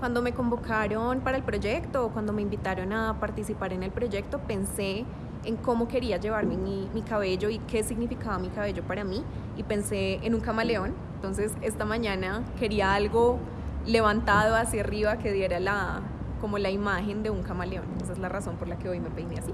Cuando me convocaron para el proyecto o cuando me invitaron a participar en el proyecto, pensé en cómo quería llevarme mi, mi, cabello y qué significaba mi cabello para mí y pensé en un camaleón. Entonces esta mañana quería algo levantado hacia arriba que diera la, como la imagen de un camaleón. Esa es la razón por la que hoy me peiné así.